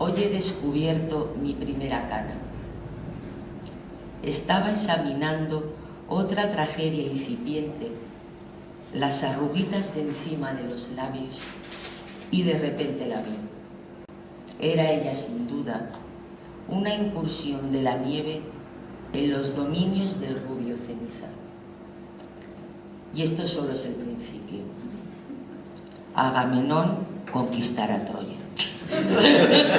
hoy he descubierto mi primera cana. Estaba examinando otra tragedia incipiente, las arruguitas de encima de los labios, y de repente la vi. Era ella sin duda una incursión de la nieve en los dominios del rubio ceniza. Y esto solo es el principio. Agamenón conquistará Troya.